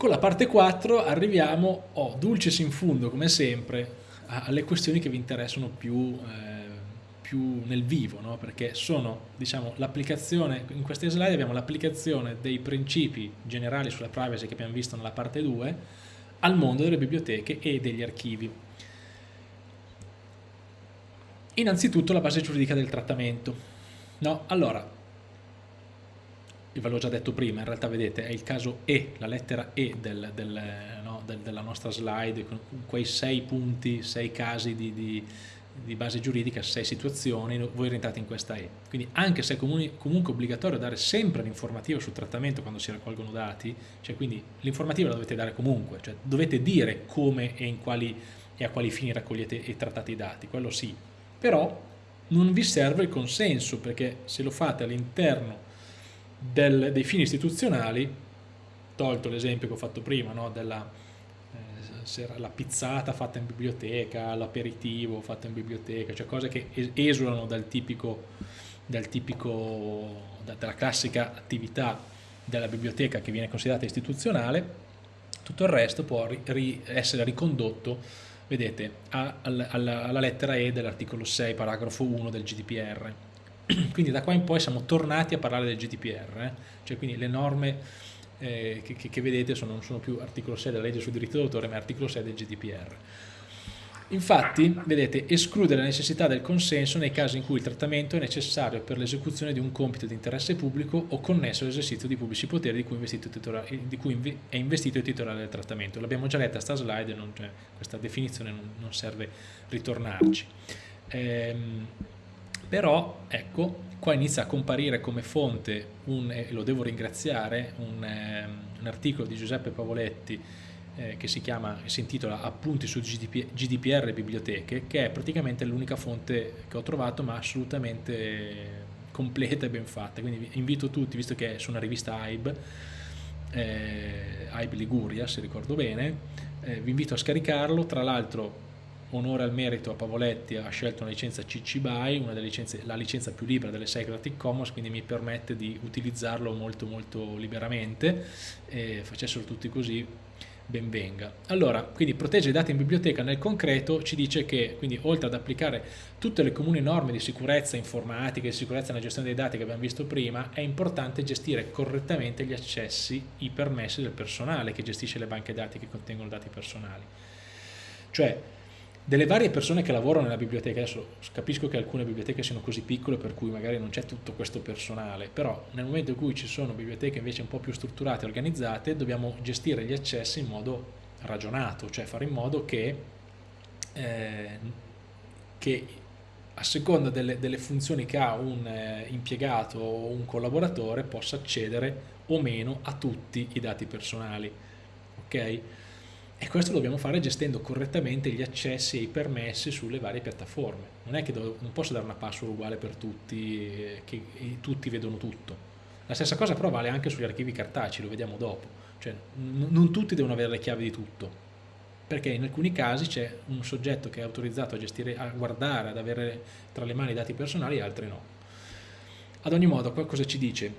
Con la parte 4 arriviamo, oh, dulcis in fundo come sempre, alle questioni che vi interessano più, eh, più nel vivo, no? perché sono diciamo, l'applicazione, in queste slide abbiamo l'applicazione dei principi generali sulla privacy che abbiamo visto nella parte 2 al mondo delle biblioteche e degli archivi. Innanzitutto la base giuridica del trattamento. No? Allora, ve l'ho già detto prima, in realtà vedete è il caso E, la lettera E del, del, no, del, della nostra slide, con quei sei punti, sei casi di, di, di, base giuridica, sei situazioni, voi rientrate in questa E. Quindi anche se è comunque obbligatorio dare sempre l'informativa sul trattamento quando si raccolgono dati, cioè quindi l'informativa la dovete dare comunque, cioè dovete dire come e, quali, e a quali fini raccogliete e trattate i dati, quello sì. Però non vi serve il consenso, perché se lo fate all'interno del, dei fini istituzionali, tolto l'esempio che ho fatto prima, no, della eh, la pizzata fatta in biblioteca, l'aperitivo fatto in biblioteca, cioè cose che esulano dal tipico, dal tipico, dalla classica attività della biblioteca che viene considerata istituzionale, tutto il resto può ri, essere ricondotto, vedete, alla, alla lettera E dell'articolo 6, paragrafo 1 del GDPR quindi da qua in poi siamo tornati a parlare del GDPR, eh? cioè quindi le norme eh, che, che, vedete sono, non sono più articolo 6 della legge sul diritto d'autore ma articolo 6 del GDPR. Infatti, vedete, esclude la necessità del consenso nei casi in cui il trattamento è necessario per l'esecuzione di un compito di interesse pubblico o connesso all'esercizio di pubblici poteri di cui, di cui, è investito il titolare del trattamento. L'abbiamo già letta sta slide, non, cioè, questa definizione non, non serve ritornarci. Ehm, però ecco qua inizia a comparire come fonte un, e lo devo ringraziare un, eh, un articolo di Giuseppe Pavoletti eh, che si chiama si intitola appunti su GDP, GDPR biblioteche che è praticamente l'unica fonte che ho trovato ma assolutamente completa e ben fatta. Quindi invito tutti visto che è su una rivista AIB eh, AIB Liguria se ricordo bene eh, vi invito a scaricarlo. Tra l'altro onore al merito a Pavoletti ha scelto una licenza CC BY, una delle licenze, la licenza più libera delle 6 Creative Commons, quindi mi permette di utilizzarlo molto molto liberamente e facessero tutti così ben venga. Allora, quindi protegge i dati in biblioteca nel concreto ci dice che, quindi oltre ad applicare tutte le comuni norme di sicurezza informatica e sicurezza nella gestione dei dati che abbiamo visto prima, è importante gestire correttamente gli accessi, i permessi del personale che gestisce le banche dati che contengono dati personali. Cioè, delle varie persone che lavorano nella biblioteca, adesso capisco che alcune biblioteche siano così piccole per cui magari non c'è tutto questo personale, però nel momento in cui ci sono biblioteche invece un po' più strutturate e organizzate, dobbiamo gestire gli accessi in modo ragionato, cioè fare in modo che, eh, che a seconda delle, delle, funzioni che ha un eh, impiegato o un collaboratore possa accedere o meno a tutti i dati personali. Ok? E questo lo dobbiamo fare gestendo correttamente gli accessi e i permessi sulle varie piattaforme. Non è che non posso dare una password uguale per tutti, eh, che tutti vedono tutto. La stessa cosa però vale anche sugli archivi cartacei, lo vediamo dopo. Cioè, non tutti devono avere le chiavi di tutto, perché in alcuni casi c'è un soggetto che è autorizzato a, gestire, a guardare, ad avere tra le mani i dati personali e altri no. Ad ogni modo, qua cosa ci dice?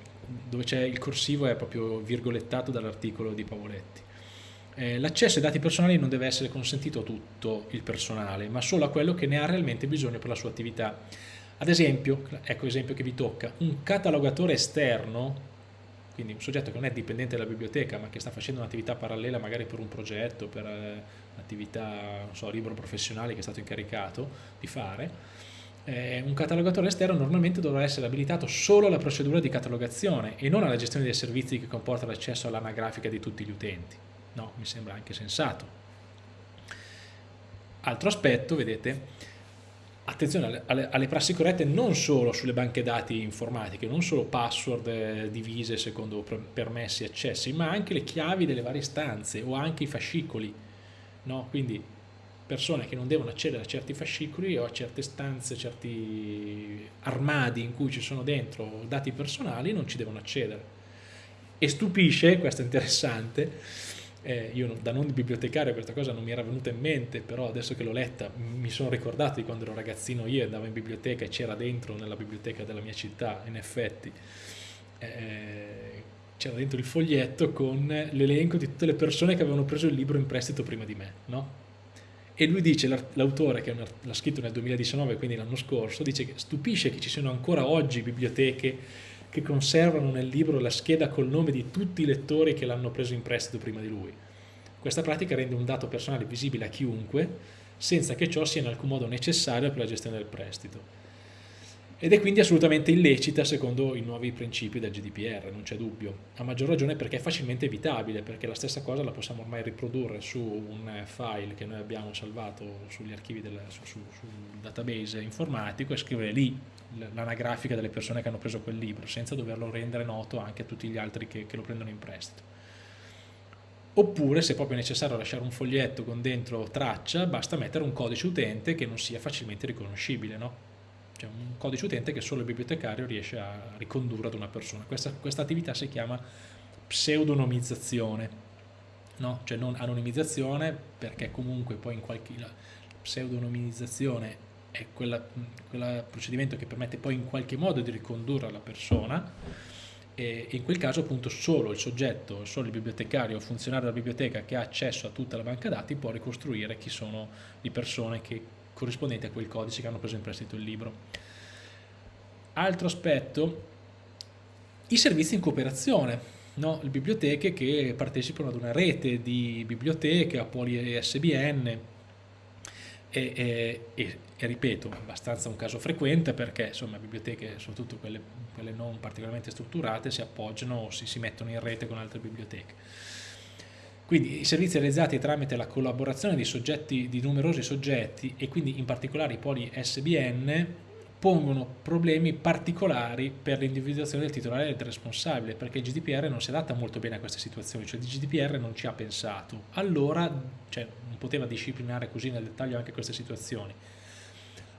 Dove c'è il corsivo è proprio virgolettato dall'articolo di Pavoletti eh, l'accesso ai dati personali non deve essere consentito a tutto il personale, ma solo a quello che ne ha realmente bisogno per la sua attività. Ad esempio, ecco l'esempio che vi tocca, un catalogatore esterno, quindi un soggetto che non è dipendente dalla biblioteca ma che sta facendo un'attività parallela magari per un progetto, per eh, un'attività so, libero professionale che è stato incaricato di fare, eh, un catalogatore esterno normalmente dovrà essere abilitato solo alla procedura di catalogazione e non alla gestione dei servizi che comporta l'accesso all'anagrafica di tutti gli utenti. No, mi sembra anche sensato. Altro aspetto, vedete, attenzione alle, alle, alle, prassi corrette non solo sulle banche dati informatiche, non solo password eh, divise secondo permessi e accessi, ma anche le chiavi delle varie stanze o anche i fascicoli. No? Quindi persone che non devono accedere a certi fascicoli o a certe stanze, certi armadi in cui ci sono dentro dati personali non ci devono accedere. E stupisce, questo è interessante, eh, io da non bibliotecario questa cosa non mi era venuta in mente, però adesso che l'ho letta mi sono ricordato di quando ero ragazzino io andavo in biblioteca e c'era dentro nella biblioteca della mia città, in effetti, eh, c'era dentro il foglietto con l'elenco di tutte le persone che avevano preso il libro in prestito prima di me, no? E lui dice, l'autore che l'ha scritto nel 2019, quindi l'anno scorso, dice che stupisce che ci siano ancora oggi biblioteche che conservano nel libro la scheda col nome di tutti i lettori che l'hanno preso in prestito prima di lui. Questa pratica rende un dato personale visibile a chiunque, senza che ciò sia in alcun modo necessario per la gestione del prestito. Ed è quindi assolutamente illecita secondo i nuovi principi del GDPR, non c'è dubbio, a maggior ragione perché è facilmente evitabile, perché la stessa cosa la possiamo ormai riprodurre su un file che noi abbiamo salvato sugli archivi del, su, su, sul database informatico e scrivere lì l'anagrafica delle persone che hanno preso quel libro, senza doverlo rendere noto anche a tutti gli altri che, che lo prendono in prestito. Oppure, se è proprio necessario lasciare un foglietto con dentro traccia, basta mettere un codice utente che non sia facilmente riconoscibile, no? C'è un codice utente che solo il bibliotecario riesce a ricondurre ad una persona. Questa, questa attività si chiama pseudonimizzazione, no? cioè non anonimizzazione perché comunque poi in qualche... La pseudonimizzazione è quel procedimento che permette poi in qualche modo di ricondurre alla persona e in quel caso appunto solo il soggetto, solo il bibliotecario o funzionario della biblioteca che ha accesso a tutta la banca dati può ricostruire chi sono le persone che corrispondenti a quel codice che hanno preso in prestito il libro. Altro aspetto, i servizi in cooperazione, no? le biblioteche che partecipano ad una rete di biblioteche, a poli SBN e, e, e, e, ripeto, abbastanza un caso frequente perché insomma biblioteche, soprattutto quelle, quelle non particolarmente strutturate, si appoggiano o si, si mettono in rete con altre biblioteche. Quindi i servizi realizzati tramite la collaborazione di, soggetti, di numerosi soggetti e quindi in particolare i poli SBN pongono problemi particolari per l'individuazione del titolare e del responsabile perché il GDPR non si adatta molto bene a queste situazioni, cioè il GDPR non ci ha pensato, allora cioè, non poteva disciplinare così nel dettaglio anche queste situazioni.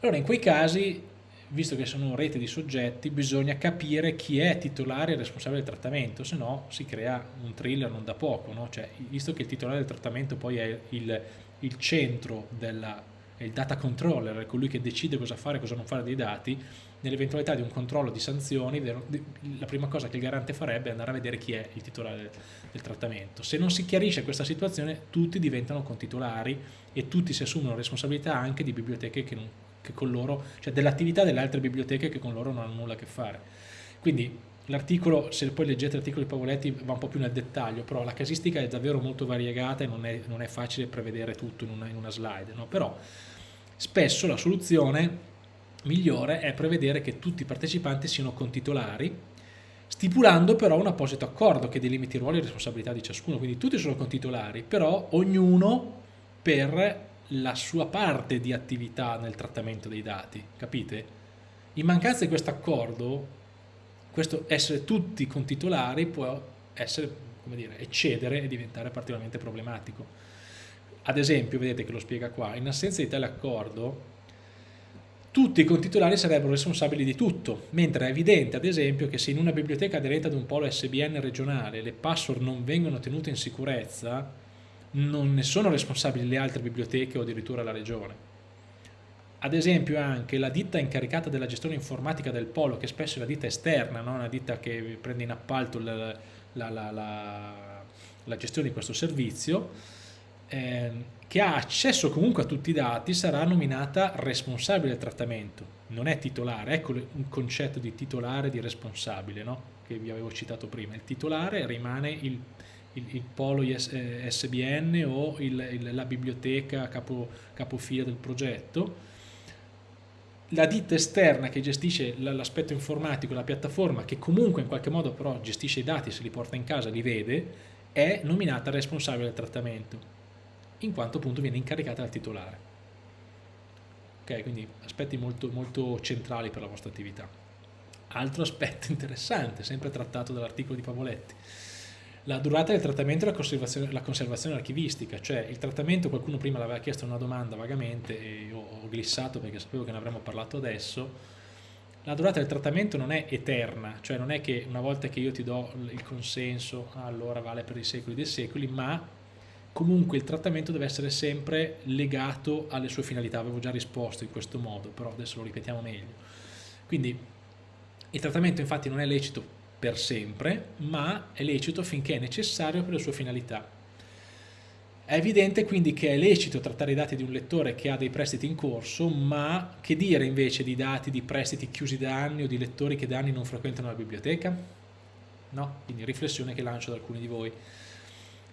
Allora in quei casi visto che sono rete di soggetti, bisogna capire chi è titolare e responsabile del trattamento, se no si crea un thriller non da poco, no? cioè, visto che il titolare del trattamento poi è il, il centro della, è il data controller, è colui che decide cosa fare e cosa non fare dei dati, nell'eventualità di un controllo di sanzioni, la prima cosa che il garante farebbe è andare a vedere chi è il titolare del, del trattamento. Se non si chiarisce questa situazione, tutti diventano contitolari e tutti si assumono responsabilità anche di biblioteche che non che con loro, cioè dell'attività delle altre biblioteche che con loro non hanno nulla a che fare. Quindi l'articolo, se poi leggete l'articolo di Pavoletti va un po' più nel dettaglio, però la casistica è davvero molto variegata e non è, non è facile prevedere tutto in una, in una slide, no? però spesso la soluzione migliore è prevedere che tutti i partecipanti siano contitolari, stipulando però un apposito accordo che delimiti ruoli e responsabilità di ciascuno, quindi tutti sono contitolari, però ognuno per la sua parte di attività nel trattamento dei dati, capite? In mancanza di questo accordo, questo essere tutti contitolari può essere, come dire, eccedere e diventare particolarmente problematico. Ad esempio, vedete che lo spiega qua, in assenza di tale accordo, tutti i contitolari sarebbero responsabili di tutto, mentre è evidente, ad esempio, che se in una biblioteca aderente ad un polo SBN regionale le password non vengono tenute in sicurezza, non ne sono responsabili le altre biblioteche o addirittura la regione. Ad esempio anche la ditta incaricata della gestione informatica del polo, che spesso è la ditta esterna, no? una ditta che prende in appalto la, la, la, la gestione di questo servizio, eh, che ha accesso comunque a tutti i dati, sarà nominata responsabile del trattamento, non è titolare, ecco un concetto di titolare e di responsabile no? che vi avevo citato prima, il titolare rimane il il, il polo SBN eh, o il, il, la biblioteca capo, capofila del progetto. La ditta esterna che gestisce l'aspetto informatico, la piattaforma che comunque in qualche modo però gestisce i dati, se li porta in casa, li vede, è nominata responsabile del trattamento, in quanto appunto viene incaricata dal titolare. Ok, quindi aspetti molto, molto centrali per la vostra attività. Altro aspetto interessante, sempre trattato dall'articolo di Pavoletti, la durata del trattamento e la conservazione, la conservazione archivistica, cioè il trattamento, qualcuno prima l'aveva chiesto una domanda vagamente e io ho glissato perché sapevo che ne avremmo parlato adesso, la durata del trattamento non è eterna, cioè non è che una volta che io ti do il consenso, allora vale per i secoli dei secoli, ma comunque il trattamento deve essere sempre legato alle sue finalità, avevo già risposto in questo modo, però adesso lo ripetiamo meglio. Quindi il trattamento infatti non è lecito per sempre, ma è lecito finché è necessario per le sue finalità. È evidente quindi che è lecito trattare i dati di un lettore che ha dei prestiti in corso, ma che dire invece di dati di prestiti chiusi da anni o di lettori che da anni non frequentano la biblioteca? No? Quindi riflessione che lancio ad alcuni di voi.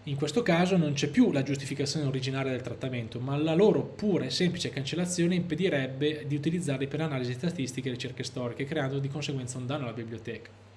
In questo caso non c'è più la giustificazione originaria del trattamento, ma la loro pura e semplice cancellazione impedirebbe di utilizzarli per analisi statistiche e ricerche storiche, creando di conseguenza un danno alla biblioteca.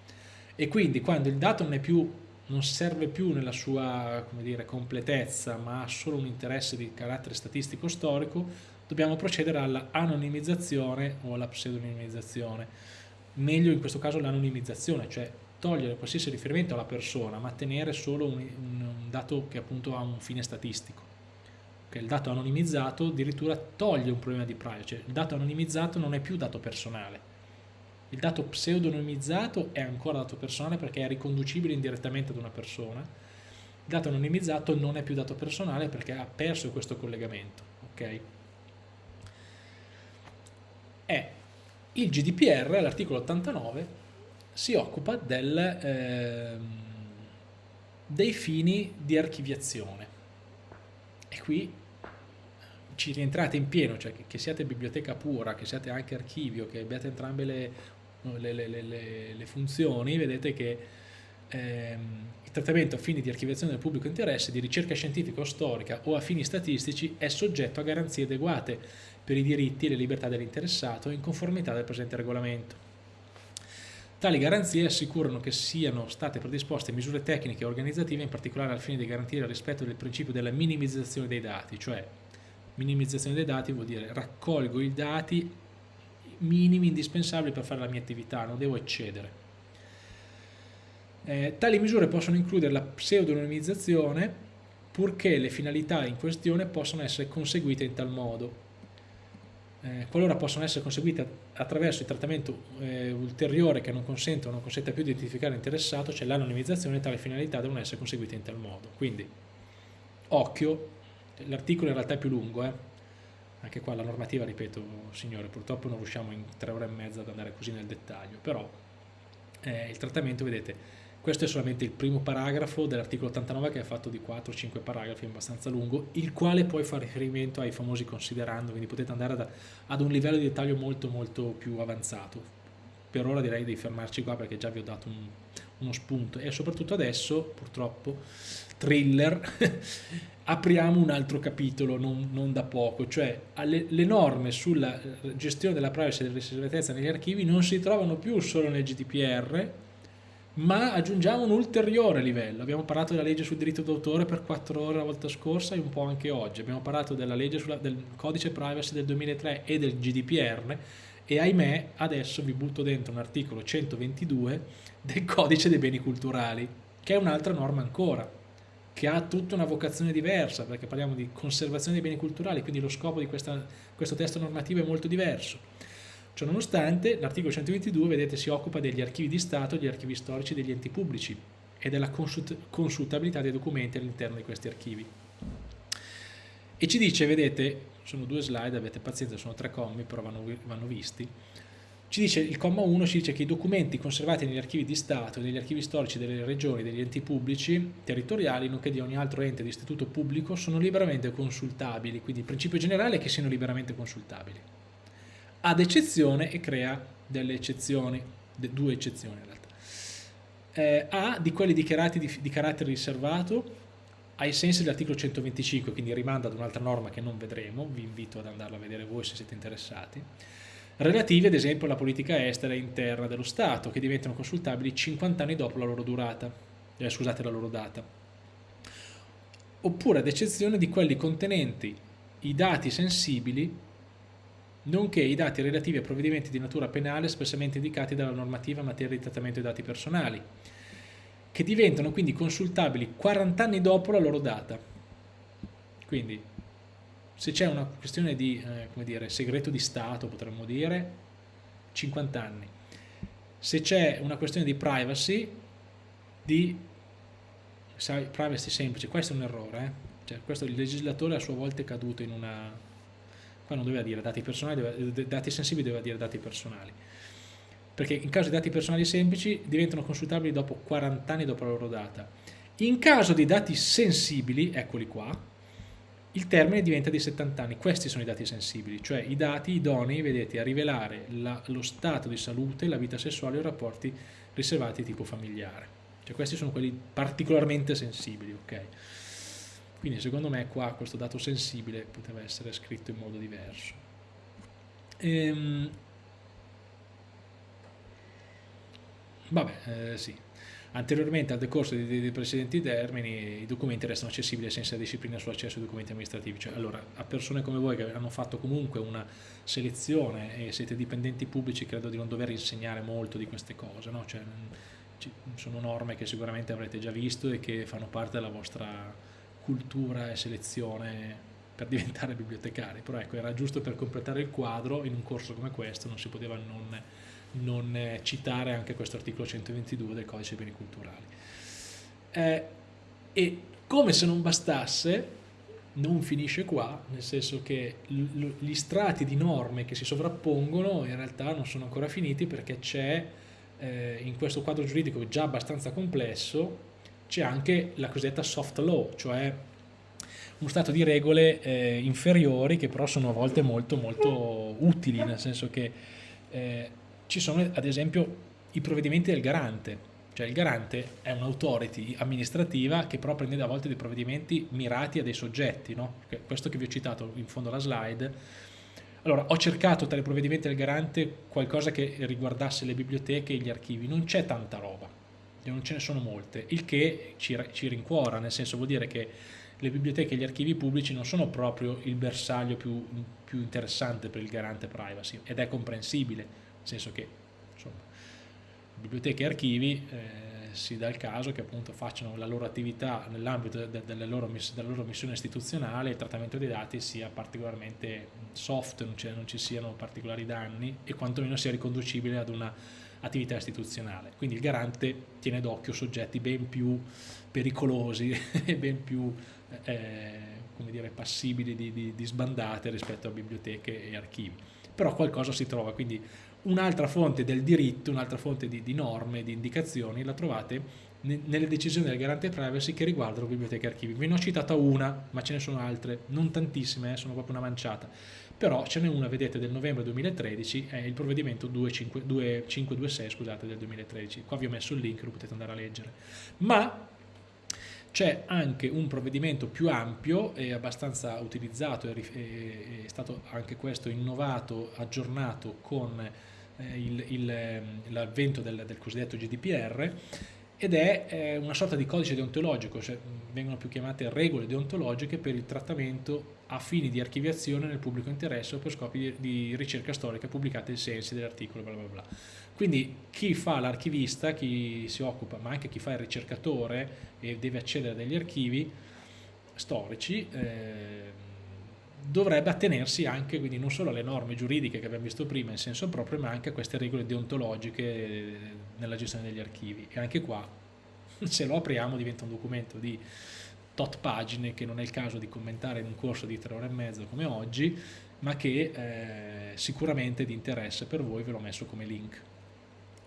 E quindi quando il dato non, più, non serve più nella sua dire, completezza, ma ha solo un interesse di carattere statistico storico, dobbiamo procedere alla anonimizzazione o alla pseudonimizzazione. Meglio in questo caso l'anonimizzazione, cioè togliere qualsiasi riferimento alla persona, ma tenere solo un, un, dato che appunto ha un fine statistico. Che il dato anonimizzato addirittura toglie un problema di privacy, cioè il dato anonimizzato non è più dato personale. Il dato pseudonimizzato è ancora dato personale perché è riconducibile indirettamente ad una persona. Il dato anonimizzato non è più dato personale perché ha perso questo collegamento. Okay? È il GDPR, l'articolo 89, si occupa del, eh, dei fini di archiviazione. E qui ci rientrate in pieno, cioè che, siate biblioteca pura, che siate anche archivio, che abbiate entrambe le, le, le, le funzioni, vedete che ehm, il trattamento a fini di archiviazione del pubblico interesse, di ricerca scientifica o storica o a fini statistici è soggetto a garanzie adeguate per i diritti e le libertà dell'interessato in conformità del presente regolamento. Tali garanzie assicurano che siano state predisposte misure tecniche e organizzative in particolare al fine di garantire il rispetto del principio della minimizzazione dei dati, cioè minimizzazione dei dati vuol dire raccolgo i dati minimi indispensabili per fare la mia attività, non devo eccedere. Eh, tali misure possono includere la pseudonimizzazione purché le finalità in questione possano essere conseguite in tal modo eh, qualora possono essere conseguite attraverso il trattamento eh, ulteriore che non consente o non consente più di identificare l'interessato, cioè l'anonimizzazione, tale finalità devono essere conseguite in tal modo. Quindi, occhio, l'articolo in realtà è più lungo, eh? Anche qua la normativa, ripeto, signore, purtroppo non riusciamo in tre ore e mezza ad andare così nel dettaglio, però eh, il trattamento, vedete, questo è solamente il primo paragrafo dell'articolo 89 che è fatto di 4-5 paragrafi, abbastanza lungo, il quale poi fa riferimento ai famosi considerando, quindi potete andare ad, ad un livello di dettaglio molto molto più avanzato. Per ora direi di fermarci qua perché già vi ho dato un, uno spunto e soprattutto adesso, purtroppo, thriller, apriamo un altro capitolo non, non da poco, cioè alle, le norme sulla gestione della privacy e della riservatezza negli archivi non si trovano più solo nel GDPR, ma aggiungiamo un ulteriore livello. Abbiamo parlato della legge sul diritto d'autore per quattro ore la volta scorsa e un po' anche oggi. Abbiamo parlato della legge sulla, del codice privacy del 2003 e del GDPR e ahimè adesso vi butto dentro un articolo 122 del codice dei beni culturali, che è un'altra norma ancora, che ha tutta una vocazione diversa, perché parliamo di conservazione dei beni culturali, quindi lo scopo di questa, questo testo normativo è molto diverso Ciononostante, l'articolo 122, vedete, si occupa degli archivi di Stato, degli archivi storici degli enti pubblici e della consult consultabilità dei documenti all'interno di questi archivi. E ci dice, vedete, sono due slide, avete pazienza, sono tre commi, però vanno, vanno visti, ci dice, il comma 1 ci dice che i documenti conservati negli archivi di Stato e negli archivi storici delle regioni, degli enti pubblici, territoriali, nonché di ogni altro ente di istituto pubblico, sono liberamente consultabili, quindi il principio generale è che siano liberamente consultabili ad eccezione e crea delle eccezioni, due eccezioni in realtà. Eh, A di quelli dichiarati di, di carattere riservato ai sensi dell'articolo 125, quindi rimanda ad un'altra norma che non vedremo, vi invito ad andarla a vedere voi se siete interessati, relativi ad esempio alla politica estera e interna dello Stato, che diventano consultabili 50 anni dopo la loro durata, eh, scusate la loro data, oppure ad eccezione di quelli contenenti i dati sensibili nonché i dati relativi a provvedimenti di natura penale espressamente indicati dalla normativa in materia di trattamento dei dati personali, che diventano quindi consultabili 40 anni dopo la loro data. Quindi, se c'è una questione di eh, dire, segreto di Stato, potremmo dire, 50 anni. Se c'è una questione di privacy, di privacy semplice, questo è un errore, eh? cioè, questo il legislatore a sua volta è caduto in una qua non doveva dire dati personali, doveva, dati sensibili doveva dire dati personali. perché in caso di dati personali semplici diventano consultabili dopo 40 anni dopo la loro data. In caso di dati sensibili, eccoli qua, il termine diventa di 70 anni. Questi sono i dati sensibili, cioè i dati idonei, vedete, a rivelare la, lo stato di salute, la vita sessuale o i rapporti riservati tipo familiare. Cioè questi sono quelli particolarmente sensibili, ok? Quindi secondo me qua questo dato sensibile poteva essere scritto in modo diverso. Ehm, vabbè, eh, sì. Anteriormente al decorso dei, dei precedenti termini i documenti restano accessibili della disciplina sull'accesso ai documenti amministrativi, cioè allora a persone come voi che hanno fatto comunque una selezione e siete dipendenti pubblici credo di non dover insegnare molto di queste cose, no? cioè, sono norme che sicuramente avrete già visto e che fanno parte della vostra cultura e selezione per diventare bibliotecari, però ecco era giusto per completare il quadro in un corso come questo, non si poteva non non eh, citare anche questo articolo 122 del codice beni culturali. Eh, e come se non bastasse, non finisce qua, nel senso che gli strati di norme che si sovrappongono in realtà non sono ancora finiti perché c'è eh, in questo quadro giuridico già abbastanza complesso c'è anche la cosiddetta soft law, cioè uno stato di regole eh, inferiori che però sono a volte molto molto utili, nel senso che eh, ci sono ad esempio i provvedimenti del garante, cioè il garante è un'autority amministrativa che però prende a volte dei provvedimenti mirati a dei soggetti, no? questo che vi ho citato in fondo alla slide. Allora, ho cercato tra i provvedimenti del garante qualcosa che riguardasse le biblioteche e gli archivi, non c'è tanta roba, non ce ne sono molte, il che ci, ci rincuora, nel senso vuol dire che le biblioteche e gli archivi pubblici non sono proprio il bersaglio più, più interessante per il garante privacy ed è comprensibile, senso che insomma, biblioteche e archivi eh, si dà il caso che appunto facciano la loro attività nell'ambito de della, loro missione istituzionale il trattamento dei dati sia particolarmente soft, non, non ci siano particolari danni e quantomeno sia riconducibile ad una attività istituzionale. Quindi il garante tiene d'occhio soggetti ben più pericolosi e ben più eh, come dire, passibili di, di, di sbandate rispetto a biblioteche e archivi. Però qualcosa si trova, quindi Un'altra fonte del diritto, un'altra fonte di, di, norme, di indicazioni la trovate nelle decisioni del garante privacy che riguardano biblioteche e archivi. Ve ne ho citata una, ma ce ne sono altre, non tantissime, eh, sono proprio una manciata. Però ce n'è una, vedete, del novembre 2013, è il provvedimento 2526 scusate, del 2013. Qua vi ho messo il link, lo potete andare a leggere. Ma c'è anche un provvedimento più ampio e abbastanza utilizzato, è, stato anche questo innovato, aggiornato con l'avvento del, del, cosiddetto GDPR ed è eh, una sorta di codice deontologico, cioè vengono più chiamate regole deontologiche per il trattamento a fini di archiviazione nel pubblico interesse o per scopi di, ricerca storica pubblicati ai sensi dell'articolo bla bla bla. Quindi chi fa l'archivista, chi si occupa, ma anche chi fa il ricercatore e deve accedere a degli archivi storici, eh, dovrebbe attenersi anche quindi non solo alle norme giuridiche che abbiamo visto prima in senso proprio ma anche a queste regole deontologiche nella gestione degli archivi. E anche qua se lo apriamo diventa un documento di tot pagine che non è il caso di commentare in un corso di tre ore e mezzo come oggi ma che eh, sicuramente è di interesse per voi ve l'ho messo come link